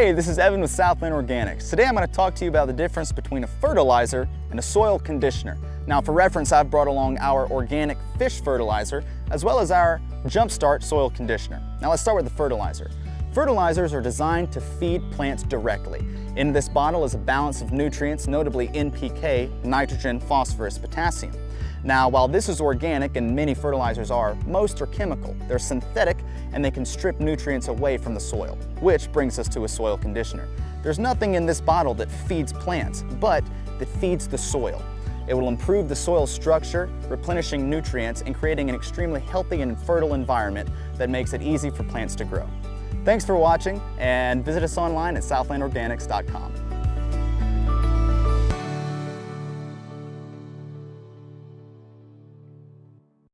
Hey, this is Evan with Southland Organics. Today I'm going to talk to you about the difference between a fertilizer and a soil conditioner. Now for reference, I've brought along our organic fish fertilizer as well as our Jumpstart soil conditioner. Now let's start with the fertilizer. Fertilizers are designed to feed plants directly. In this bottle is a balance of nutrients, notably NPK, nitrogen, phosphorus, potassium. Now, while this is organic and many fertilizers are, most are chemical. They're synthetic and they can strip nutrients away from the soil, which brings us to a soil conditioner. There's nothing in this bottle that feeds plants, but that feeds the soil. It will improve the soil structure, replenishing nutrients and creating an extremely healthy and fertile environment that makes it easy for plants to grow. Thanks for watching and visit us online at southlandorganics.com.